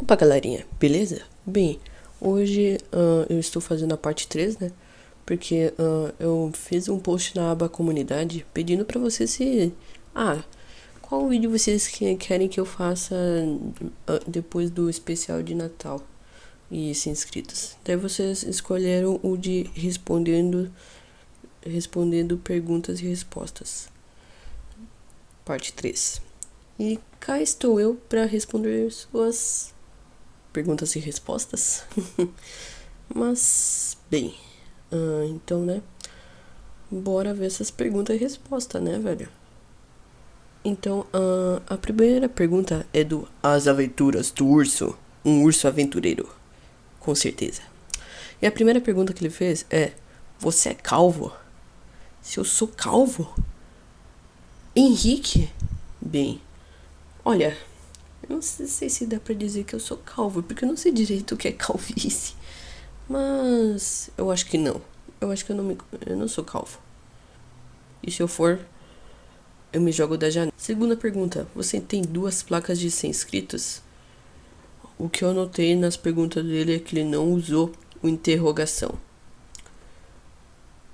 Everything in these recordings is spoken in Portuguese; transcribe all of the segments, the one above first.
Opa galerinha, beleza? Bem, hoje uh, eu estou fazendo a parte 3, né? Porque uh, eu fiz um post na aba comunidade pedindo pra vocês se... Ah, qual vídeo vocês querem que eu faça uh, depois do especial de Natal e se inscritos? Daí vocês escolheram o de respondendo, respondendo perguntas e respostas. Parte 3. E cá estou eu para responder suas perguntas e respostas. Mas, bem, uh, então, né? Bora ver essas perguntas e respostas, né, velho? Então, uh, a primeira pergunta é do As Aventuras do Urso, um urso aventureiro, com certeza. E a primeira pergunta que ele fez é: Você é calvo? Se eu sou calvo? Henrique? Bem, olha, não sei se dá pra dizer que eu sou calvo, porque eu não sei direito o que é calvície. Mas eu acho que não. Eu acho que eu não, me, eu não sou calvo. E se eu for, eu me jogo da janela. Segunda pergunta: Você tem duas placas de 100 inscritos? O que eu notei nas perguntas dele é que ele não usou o interrogação.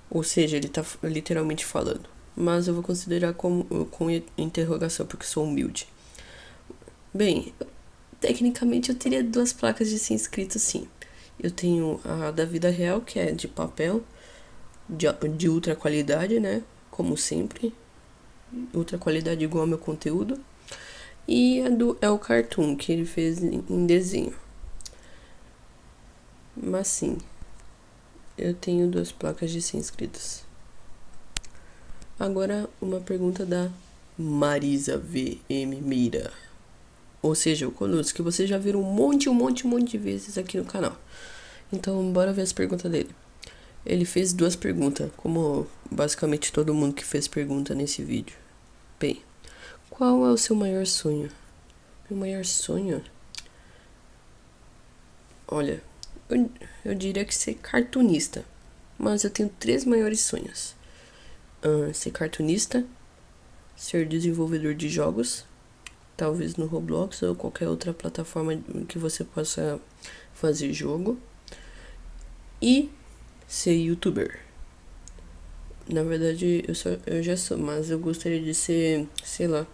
Ou seja, ele tá literalmente falando. Mas eu vou considerar como com interrogação, porque sou humilde. Bem, tecnicamente eu teria duas placas de 100 inscritos sim. Eu tenho a da vida real, que é de papel, de, de ultra qualidade, né? Como sempre. Ultra qualidade igual ao meu conteúdo. E a do El Cartoon, que ele fez em, em desenho. Mas sim, eu tenho duas placas de 100 inscritos. Agora, uma pergunta da Marisa VM Mira ou seja, o Colucci, que vocês já viram um monte, um monte, um monte de vezes aqui no canal. Então, bora ver as perguntas dele. Ele fez duas perguntas, como basicamente todo mundo que fez pergunta nesse vídeo. Bem, qual é o seu maior sonho? Meu maior sonho? Olha, eu, eu diria que ser cartunista. Mas eu tenho três maiores sonhos. Uh, ser cartunista, ser desenvolvedor de jogos talvez no Roblox ou qualquer outra plataforma que você possa fazer jogo e ser youtuber. Na verdade, eu, só, eu já sou, mas eu gostaria de ser, sei lá,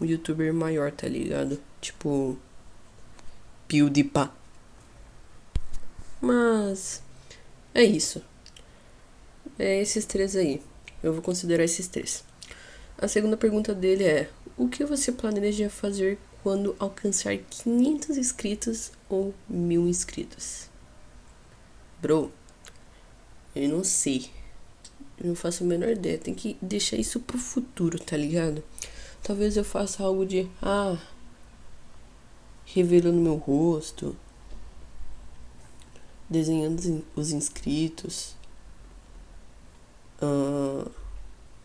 um youtuber maior, tá ligado? Tipo, PewDiePie. Mas, é isso. É esses três aí. Eu vou considerar esses três. A segunda pergunta dele é: o que você planeja fazer quando alcançar 500 inscritos ou mil inscritos? Bro, eu não sei. Eu não faço a menor ideia. Tem que deixar isso pro futuro, tá ligado? Talvez eu faça algo de. Ah. Revelando meu rosto. Desenhando os inscritos. Ah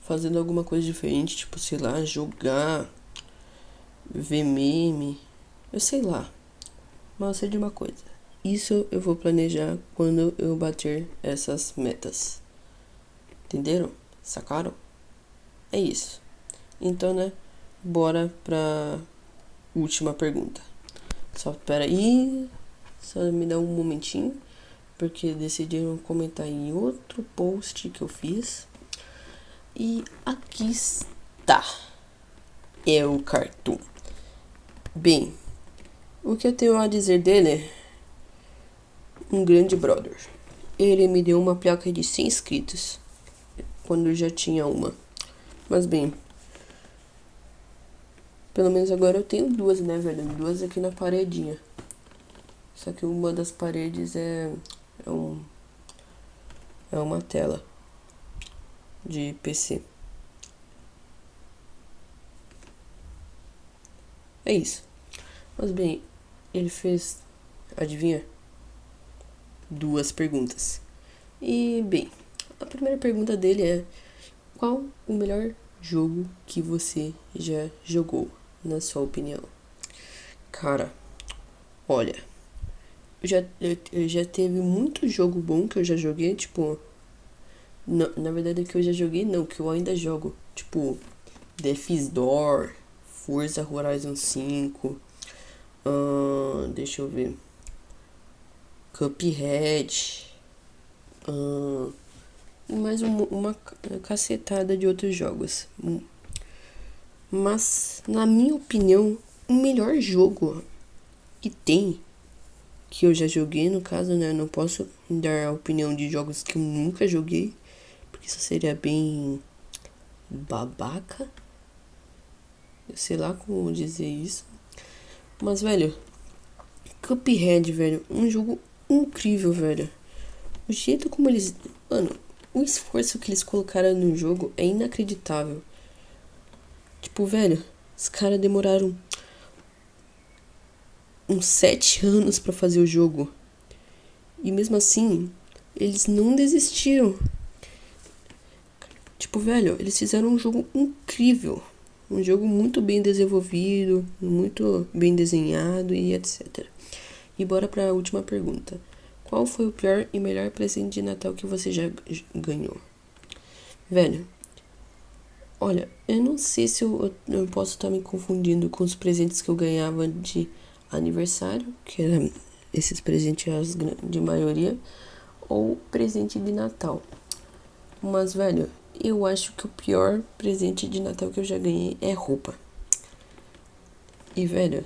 fazendo alguma coisa diferente, tipo, sei lá, jogar, ver meme, eu sei lá. Mas eu sei de uma coisa. Isso eu vou planejar quando eu bater essas metas. Entenderam? Sacaram? É isso. Então, né? Bora pra última pergunta. Só pera aí. Só me dá um momentinho. Porque decidiram comentar em outro post que eu fiz. E aqui está. É o cartoon. Bem, o que eu tenho a dizer dele um grande brother. Ele me deu uma placa de 100 inscritos. Quando eu já tinha uma. Mas bem. Pelo menos agora eu tenho duas, né, velho? Duas aqui na paredinha. Só que uma das paredes é, é um é uma tela de PC. É isso. Mas bem, ele fez, adivinha? Duas perguntas. E bem, a primeira pergunta dele é: qual o melhor jogo que você já jogou, na sua opinião? Cara, olha, eu já, eu, eu já teve muito jogo bom que eu já joguei, tipo, na, na verdade, que eu já joguei, não, que eu ainda jogo. Tipo, Death's Door, Forza Horizon 5, Uh, deixa eu ver. Cuphead. Uh, mais uma, uma cacetada de outros jogos. Mas, na minha opinião, o melhor jogo que tem, que eu já joguei, no caso, né? Não posso dar a opinião de jogos que eu nunca joguei, isso seria bem babaca. Eu sei lá como dizer isso. Mas, velho, Cuphead, velho, um jogo incrível, velho. O jeito como eles. Mano, o esforço que eles colocaram no jogo é inacreditável. Tipo, velho, os caras demoraram uns sete anos para fazer o jogo. E mesmo assim, eles não desistiram. Tipo, velho, eles fizeram um jogo incrível. Um jogo muito bem desenvolvido, muito bem desenhado e etc. E bora para a última pergunta. Qual foi o pior e melhor presente de Natal que você já ganhou? Velho, olha, eu não sei se eu, eu posso estar me confundindo com os presentes que eu ganhava de aniversário, que eram esses presentes de maioria, ou presente de Natal. Mas, velho, eu acho que o pior presente de Natal que eu já ganhei é roupa. E, velho,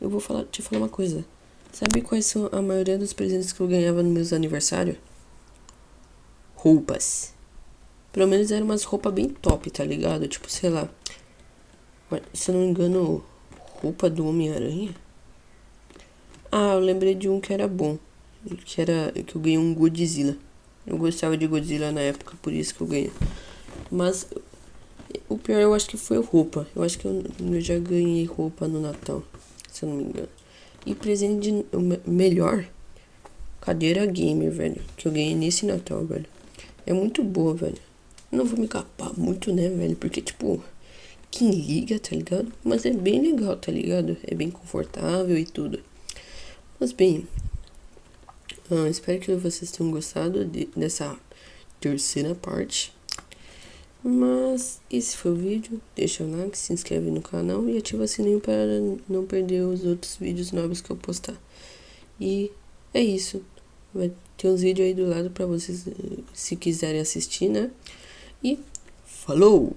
eu vou falar, te falar uma coisa. Sabe quais são a maioria dos presentes que eu ganhava nos meus aniversários? Roupas. Pelo menos eram umas roupas bem top, tá ligado? Tipo, sei lá. Se eu não me engano, roupa do Homem-Aranha. Ah, eu lembrei de um que era bom. Que era. que eu ganhei um Godzilla. Eu gostava de Godzilla na época, por isso que eu ganhei. Mas o pior eu acho que foi roupa. Eu acho que eu, eu já ganhei roupa no Natal, se eu não me engano. E presente de, melhor, cadeira gamer, velho. Que eu ganhei nesse Natal, velho. É muito boa, velho. Não vou me capar muito, né, velho? Porque, tipo, quem liga, tá ligado? Mas é bem legal, tá ligado? É bem confortável e tudo. Mas bem, espero que vocês tenham gostado de, dessa terceira parte. Mas esse foi o vídeo. Deixa o like, se inscreve no canal e ativa o sininho para não perder os outros vídeos novos que eu postar. E é isso. Vai ter uns vídeos aí do lado para vocês se quiserem assistir, né? E falou!